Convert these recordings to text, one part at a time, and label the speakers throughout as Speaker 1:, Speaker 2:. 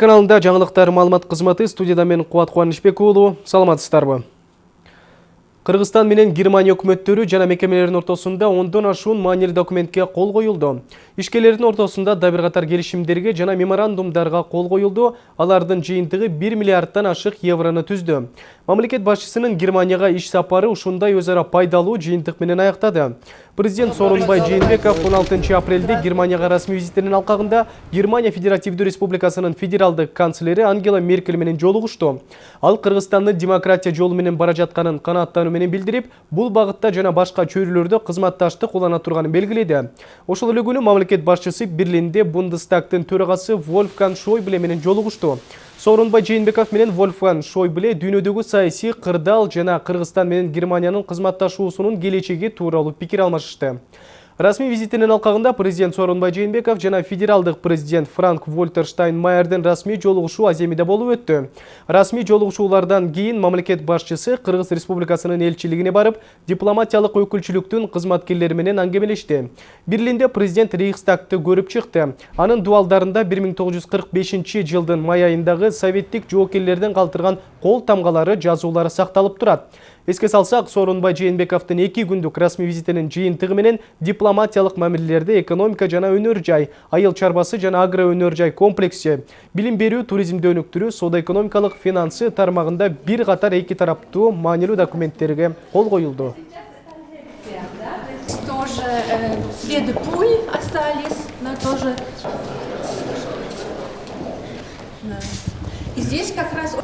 Speaker 1: каналында жаңылыктар маалымат кызматы студияда мен Кубат Кубанычбек уулу саламатсыздарбы Кыргызстан менен Германия өкмөттөрү жана мекемелердин ортосунда ондон ашуун маанилүү документке кол коюлду. Ишкерлердин ортосунда да бир катар келишимдерге жана меморандумдарга кол коюлду. Алардын жыйынтыгы 1 миллиардтан ашык евроны түздү. Мамлекет башчысынын Германияга иш сапары ушундай өз ара пайдалуу жыйынтык менен аяктады. Президент Сооронбай Жээнбеков 16 апрелде Германияга расмий визитинин алкагында Германия Федеративдүү Республикасынын федералдык канцлери Ангела Меркель менен жолугушту. Ал Кыргызстандын демократия жолу менен бара жатканын канааттануу менен билдирип, бул багытта жана башка чөйрөлөрдө кызматташтык улана турганын белгиледи. Ошол эле күнү мамлекет башчысы Берлинде Бундестагтын төрагасы Вольфганг Шойбле менен жолугушту. Сооронбай Жээнбеков менен Вольфганг Шойбле дүйнөдөгү саясий кырдаал жана Кыргызстан менен Германиянын кызматташуусунун келечеги тууралуу пикир алмашышты. Расмий визитинин алкагында президент Сооронбай Жээнбеков жана федералдык президент Франк Вольтер Штайнмайердин расмий жолугушуу Аземиде болуп өттү. Расмий жолугушуулардан кийин мамлекет башчысы Кыргыз Республикасынын элчилигине барып, дипломатиялык өкүлчүлүктүн кызматкерлери менен аңгемелешти. Берлинде президент Рейхстагты көрүп чыкты. Анын дуалдарында 1945 жылдын май айындагы советтик жоокерлерден калтырган кол тамгалары жазуулары сакталып турат. Эске салсак, Сооронбай Жээнбековдун эки күндүк расмий визитинин жыйынтыгы менен дипломатиялык мамилелерде экономика жана өнөр жай, айыл чарбасы жана агро өнөр жай комплекси, билим берүү, туризмди өнүктүрүү, соода экономикалык финансы тармагында бир катар эки тараптуу маанилүү документтерге кол коюлду.
Speaker 2: Тоже э, здесь как раз...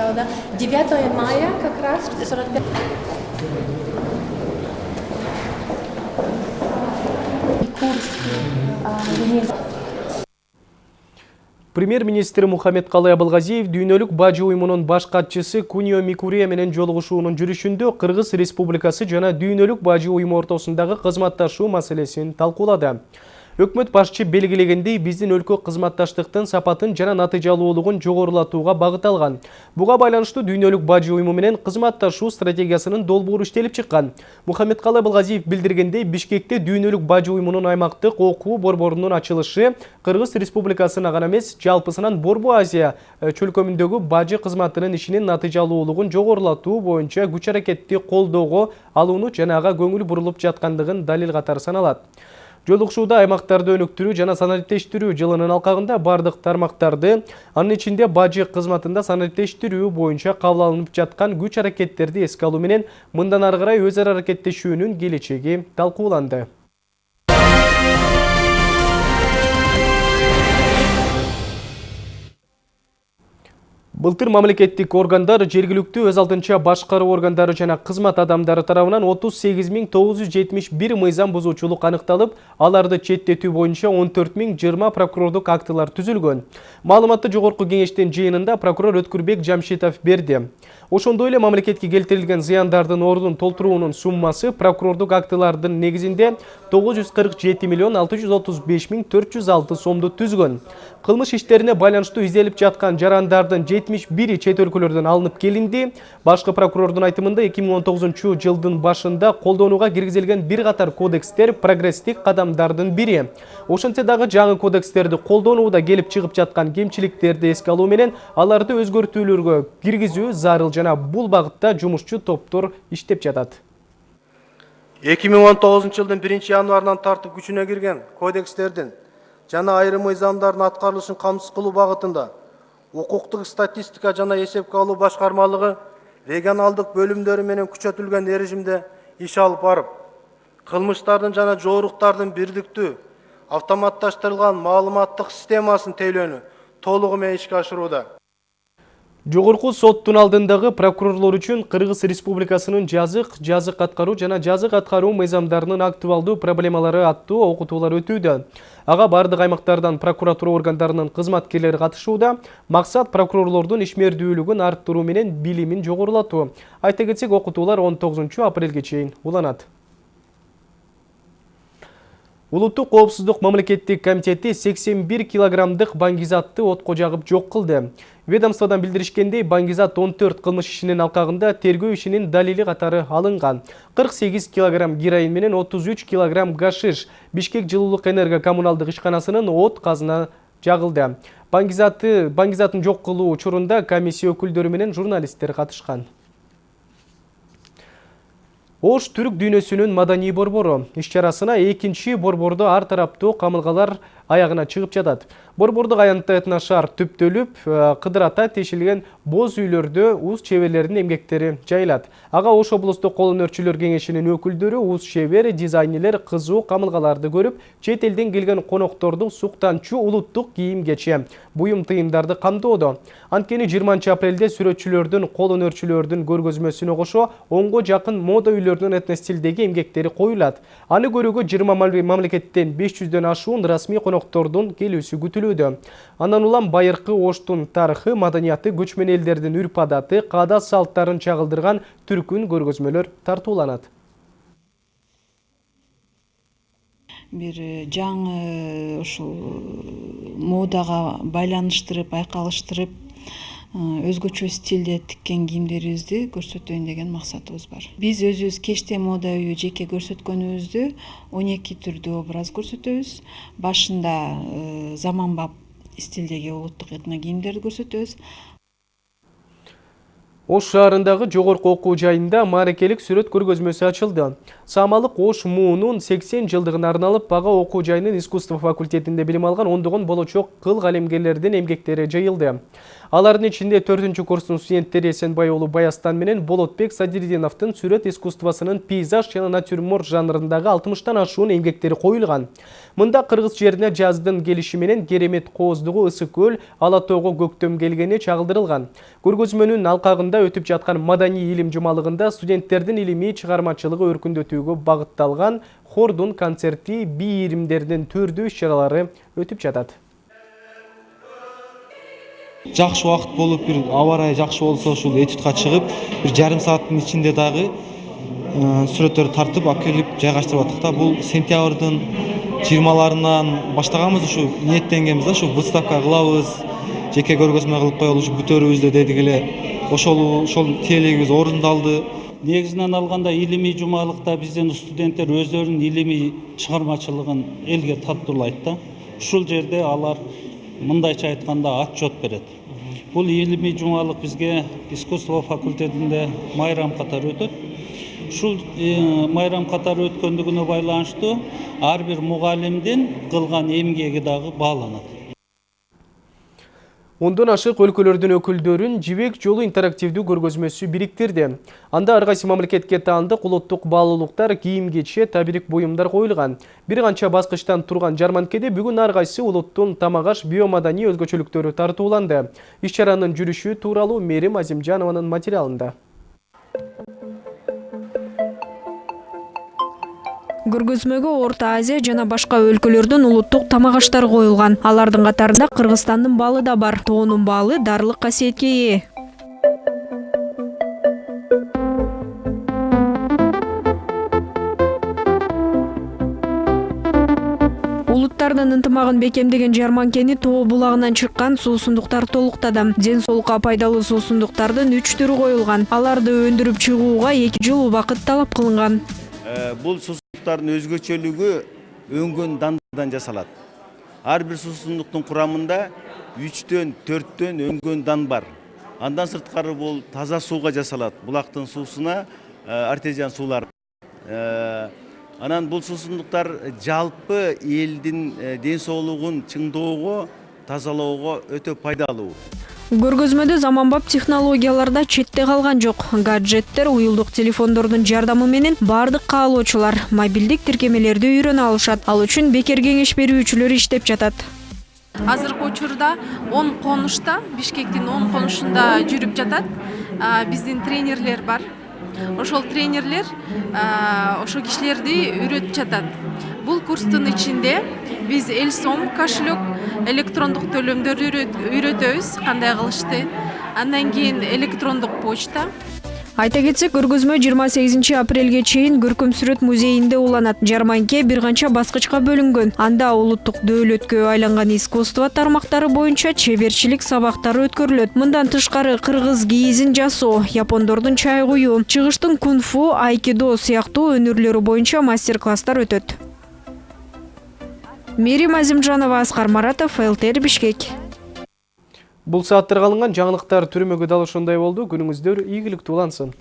Speaker 2: Написала, да? 9 мая как раз, 45... Курс,
Speaker 1: Премьер-министр Мухаммед Калай Абылгазиев дүйнөлүк бажы уюмунун баш катчысы Кунио Микурия менен жолугушуунун жүрүшүндө Кыргыз Республикасы жана дүйнөлүк бажы уюму ортосундагы кызматташуу маселесин талкуулады. Өкмөт башчы белгилегендей биздин өлкө кызматташтыктын сапатын жана натыйжалуулугун жогорулатууга багыт алган. Буга байланыштуу дүйнөлүк бажы уюму менен кызматташуу стратегиясынын долбоору иштелип чыккан. Мухаммедкалы Абылгазиев билдиргендей Бишкекте дүйнөлүк бажы уюмунун аймактык окуу борборунун ачылышы Кыргыз Республикасына гана эмес, жалпысынан Борбу Азия чөлкөмүндөгү бажы кызматынын ишинин натыйжалуулугун жогорулатуу боюнча күч аракетти колдоого алууну жана ага көңүл бурулуп жаткандыгын далил катары саналат. Жолугушууда аймактарды өнүктүрүү жана санариптештирүү жылынын алкагында бардык тармактарды, анын ичинде бажы кызматында санариптештирүү боюнча кабыл алынып жаткан күч аракеттерди эске алуу менен мындан ары карай өз ара аракеттешүүнүн келечеги. Былтыр мамлекеттик органдар жергиликтүү өз алдынча башкаруу органдары жана кызмат адамдары тарабынан 38971 мыйзам бузуучулук аныкталып, аларды четтетүү боюнча 14020 прокурордук актылар түзүлгөн. Маалыматты жогорку кеңештин жыйынында прокурор Өткүрбек Жамшитов берди. Ошондой эле мамлекетке келтирилген зыяндардын ордун толтуруунун суммасы прокурордук актылардын негизинде 947 миллион 635 миң 406 сомду түзгөн. Кылмыш иштерине байланыштуу изделип жаткан жарандардын 71 чет өлкөлөрдөн алынып келинди. Башкы прокурордун айтымында 2019 жылдын башында колдонууга киргизилген бир катар кодекстер прогресстик кадамдардын бири. Ошентсе дагы жаңы кодекстерди колдонууда келип чыгып жаткан кемчиликтерди эске алуу менен аларды өзгөртүүлөргө киргизүү зарыл жана бул багытта жумушчу топтор иштеп жатат.
Speaker 3: 2019 жылдын 1 январынан тартып күчүнө кирген кодекстердин жана айрым мыйзамдардын аткарылышын камсыз кылуу багытында укуктук статистика жана эсепке алуу башкармалыгы регионалдык бөлүмдөрү менен күчөтүлгөн режимде иш алып барып кылмыштардын жана жооруктардын бирдиктүү автоматташтырылган маалыматтык системасын тейлөөнү толугу менен ишке ашырууда
Speaker 1: Жогорку соттун алдындагы прокурорлор үчүн Кыргыз Республикасынын жазык, жазык аткаруу жана жазык аткаруу мыйзамдарынын актуалдуу проблемалары аттуу окутуулар өтүүдө. Ага бардык аймактардан прокуратура органдарынын кызматкерлери катышууда. Максат прокурорлордун ишмердүүлүгүн арттыруу менен билимин жогорулатуу. Айта кетсек, окутуулар 19 апрелге чейин уланат. Улуттук коопсуздук мамлекеттик комитети 81 килограммдык баңгизатты отко жагып жок кылды. Ведомстводан билдиришкендей, баңгизат 14 кылмыш ишинин алкагында тергөө ишинин далили катары алынган. 48 килограмм героин менен 33 килограмм гашиш Бишкек жылуулук энерго коммуналдык ишканасынын от казына жагылды. Баңгизатты баңгизатын жок кылуу учурунда комиссия өкүлдөрү менен журналисттер. Ош түрік дүйнөсүнүн маданий борбору. Иш-чарасына экинчи борбордо ар тараптуу камылгалар аяғына чыгып жатат. Борбордук аянтта этношар түптөлүп, кыдырата тешилген боз үйлөрдө уз чеберлердин эмгектери жайылат. Ага Ош облустук кол өнөрчүлөр кеңешинин өкүлдөрү уз чебер, дизайнерлер кызуу камылгаларды көрүп, чет элден келген конокторду суктанчу улуттук кийим кече, буюм тыйымдарды камдоодо. Анткени 20 апрелде сүрөтчүлөрдүн, кол өнөрчүлөрдүн көргөзмөсүнө кошо онго жакын мода үйлөрдүн этностилдеги эмгектери коюлат. Аны көрүүгө 20 мамлекеттен 500дөн ашуун расмий коноктордун келүүсү күтүлүүдө. Андан улам байыркы Оштун тарыхы, маданияты, көчмөн элдердин үрп адаты, каада салттарын чагылдырган түркүн көргөзмөлөр тартууланат.
Speaker 4: бир жаңы ушул модага байланыштырып айкалыштырып өзгөчө стилде тиккен кийимдерибизди көрсөтөйүн деген максатыбыз бар биз өзүбүз кечте мода үйү жеке көрсөткөнүбүздү он эки түрдүү образ көрсөтөбүз башында заманбап стилдеги улуттук этно кийимдерди көрсөтөбүз
Speaker 1: Ош шаарындагы жогорку окуу жайында мааракелик сүрөт көргөзмөсү ачылды. Самалык Ош муунун 80 жылдыгына арналып бага окуу жайынын искусство факультетинде билим алган ондогон болочок кыл калемгерлердин эмгектери жайылды. Алардын ичинде 4 курстун студенттери Эсенбай уулу Баястан менен Болотбек Садирдиновдун сүрөт искусствосунун пейзаж жана натюрморт жанрындагы 60тан ашуун эмгектери коюлган. Мында кыргыз жерине жаздын келиши менен керемет кооздугу ысык көл, ала тоого көктөм келгени чагылдырылган. Көргөзмөнүн алкагында өтүп жаткан маданий илим жумалыгында студенттердин илимий чыгармачылыгы өркүндөтүүгө багытталган хордун концерти, би иримдердин түрдүү иш-чаралары өтүп жатат
Speaker 5: жакшы убакыт болуп бир аба ырайы жакшы болсо ушул этюдка чыгып бир жарым сааттын ичинде дагы сүрөттөрдү тартып алып келип жайгаштырып аттык да бул сентябрдын жыйырмаларынан баштаганбыз ушу ниеттенгенбиз да ушу выставка кылабыз жеке көргөзмө кылып коелу ушу бүтөрүбүз дедик эле. Ошол ошол тиелегибиз орундалды.
Speaker 6: Негизинен алганда илимий жумалыкта биздин студенттер өздөрүнүн илимий чыгармачылыгын элге таттуулайт да. Ушул жерде алар мындайча айтканда отчет берет бул илимий жумалык бизге искусство факультетинде майрам катары өтөт ушул майрам катары өткөндүгүнө байланыштуу ар бир мугалимдин кылган эмгеги дагы бааланат
Speaker 1: Ондон ашык өлкөлөрдүн өкүлдөрүн жибек жолу интерактивдүү көргөзмөсү бириктирди. Анда ар кайсы мамлекетке таандык улуттук баалуулуктар, кийим кече, табирик буюмдар коюлган. Бир канча баскычтан турган жарманкеде бүгүн ар кайсы улуттун тамак аш биомаданий өзгөчөлүктөрү тартууланды. Иш-чаранын жүрүшү тууралуу Мерим Азимжанованын материалында.
Speaker 7: Көргөзмөгө орто азия жана башка өлкөлөрдүн улуттук тамак аштары коюлган. Алардын катарында кыргызстандын балы да бар. Тоонун баалы дарылык касиетке ээ улуттардын ынтымагын бекемдеген жарманкени тоо булагынан чыккан суусундуктар толуктады. Ден соолукка пайдалуу суусундуктардын үч түрү коюлган. Аларды өндүрүп чыгууга эки жыл убакыт талап кылынган
Speaker 8: э, бул суусундуктардын өзгөчөлүгү өңгөн дандардан жасалат ар бир суусундуктун курамында үчтөн төрттөн өңгөн дан бар. Андан сырткары бул таза сууга жасалат булактын суусуна э, артезиан суулар э, анан бул суусундуктар жалпы элдин ден соолугун чыңдоого тазалоого өтө пайдалуу
Speaker 7: көргөзмөдө заманбап технологияларда четте калган жок. Гаджеттер уюлдук телефондордун жардамы менен баардык каалоочулар мобилдик тиркемелерди үйрөнө алышат ал үчүн бекер кеңеш берүүчүлөр иштеп жатат.
Speaker 2: Азыркы учурда он конушта бишкектин он конушунда жүрүп жатат. Биздин тренерлер бар ошол тренерлер ошол кишилерди үйрөтүп жатат. Бул курстун ичинде биз эл сом кошелек электрондук төлөмдөрдү үйрөтөбүз кандай кылышты. Андан кийин электрондук почта.
Speaker 7: Айта кетсек көргөзмө 28 апрелге чейин көркөм сүрөт музейинде уланат. Жарманке бир канча баскычка бөлүнгөн. Анда улуттук дөөлөткө айланган искусство тармактары боюнча чеберчилик сабактары өткөрүлөт. Мындан тышкары кыргыз кийизин жасоо япондордун чай куюу чыгыштын кунг фу айкидо сыяктуу өнөрлөрү боюнча мастер класстар өтөт. Мээрим азимжанова аскар маратов лтр бишкек
Speaker 1: Бұл сааттарға алынған жаңылықтар түрмегі дал болды. Күніңіздер игілікті улансын.